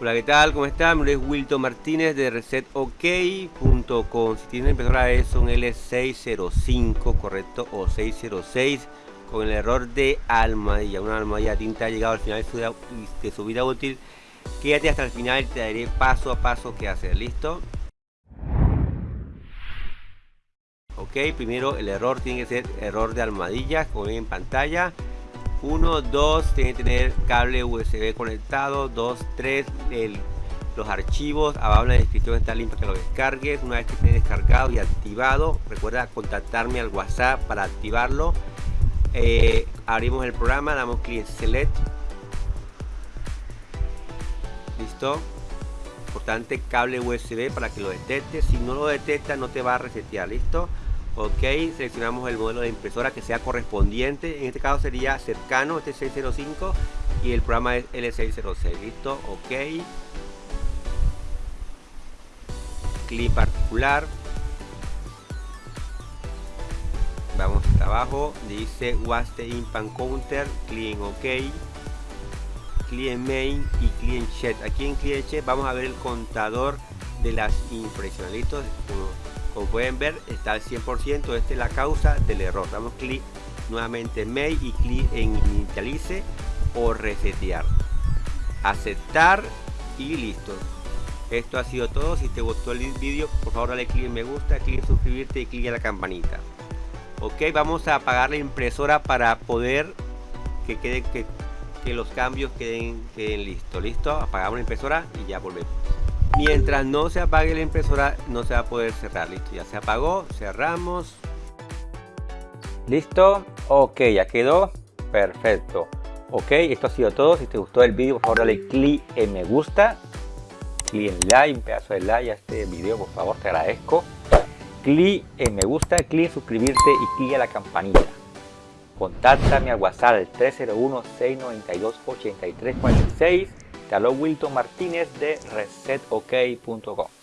Hola, ¿qué tal? ¿Cómo están? Mi nombre es Wilton Martínez de resetok.com. Si tienen impresora es un L605, correcto, o 606 con el error de almohadilla. Una almohadilla tinta ha llegado al final de su vida útil. Quédate hasta el final te daré paso a paso qué hacer. ¿Listo? Ok, primero el error tiene que ser error de almohadillas, como ven en pantalla. 1, 2, tiene que tener cable USB conectado. 2, 3, los archivos. Abajo en la descripción está el para que lo descargues. Una vez que esté descargado y activado, recuerda contactarme al WhatsApp para activarlo. Eh, abrimos el programa, damos clic en Select. Listo. Importante cable USB para que lo detecte. Si no lo detecta, no te va a resetear. Listo ok seleccionamos el modelo de impresora que sea correspondiente. En este caso sería cercano este 605 y el programa es L606 listo ok. Clic particular. Vamos abajo. Dice was the impan counter clic en ok. Clic en main y clic en chat aquí en clic en chat vamos a ver el contador de las impresiones. Listo como pueden ver está al 100% esta es la causa del error. Damos clic nuevamente en mail y clic en inicialice o resetear. Aceptar y listo. Esto ha sido todo. Si te gustó el vídeo por favor dale clic en me gusta clic en suscribirte y clic en la campanita. Ok vamos a apagar la impresora para poder que quede que, los cambios queden, queden listos. Listo apagamos la impresora y ya volvemos Mientras no se apague la impresora no se va a poder cerrar. Listo, ya se apagó, cerramos. Listo, ok, ya quedó. Perfecto. Ok, esto ha sido todo. Si te gustó el vídeo, por favor dale clic en me gusta. Clic en like, un pedazo de like a este video, por favor, te agradezco. Clic en me gusta, clic en suscribirte y clic en la campanita. Contáctame al WhatsApp al 301-692-8346 te Wilton Martínez de resetok.com.